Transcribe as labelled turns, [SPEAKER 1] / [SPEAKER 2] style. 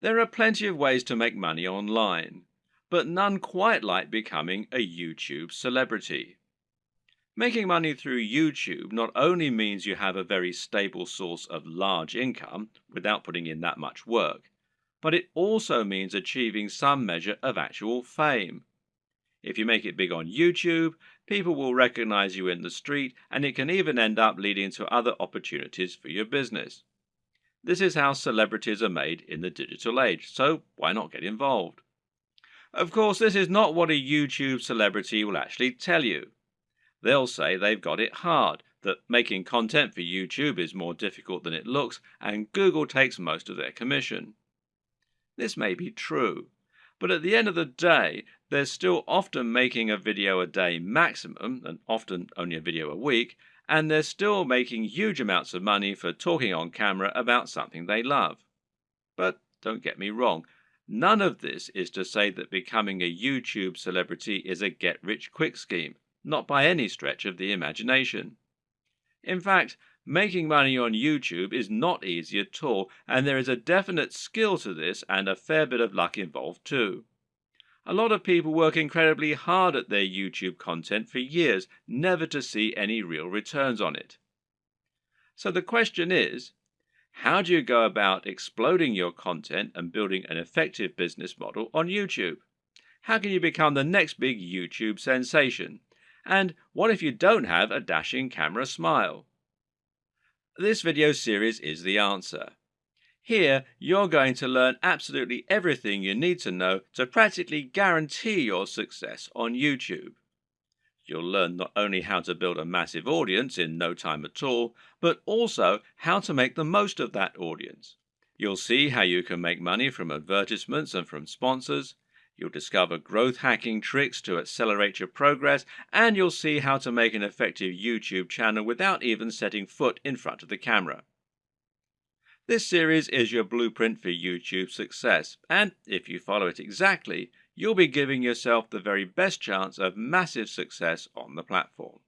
[SPEAKER 1] There are plenty of ways to make money online, but none quite like becoming a YouTube celebrity. Making money through YouTube not only means you have a very stable source of large income without putting in that much work, but it also means achieving some measure of actual fame. If you make it big on YouTube, people will recognize you in the street, and it can even end up leading to other opportunities for your business. This is how celebrities are made in the digital age, so why not get involved? Of course, this is not what a YouTube celebrity will actually tell you. They'll say they've got it hard, that making content for YouTube is more difficult than it looks, and Google takes most of their commission. This may be true, but at the end of the day, they're still often making a video a day maximum, and often only a video a week, and they're still making huge amounts of money for talking on camera about something they love. But don't get me wrong, none of this is to say that becoming a YouTube celebrity is a get rich quick scheme, not by any stretch of the imagination. In fact, making money on YouTube is not easy at all, and there is a definite skill to this and a fair bit of luck involved too. A lot of people work incredibly hard at their YouTube content for years, never to see any real returns on it. So the question is, how do you go about exploding your content and building an effective business model on YouTube? How can you become the next big YouTube sensation? And what if you don't have a dashing camera smile? This video series is the answer. Here, you're going to learn absolutely everything you need to know to practically guarantee your success on YouTube. You'll learn not only how to build a massive audience in no time at all, but also how to make the most of that audience. You'll see how you can make money from advertisements and from sponsors. You'll discover growth hacking tricks to accelerate your progress, and you'll see how to make an effective YouTube channel without even setting foot in front of the camera. This series is your blueprint for YouTube success, and if you follow it exactly, you'll be giving yourself the very best chance of massive success on the platform.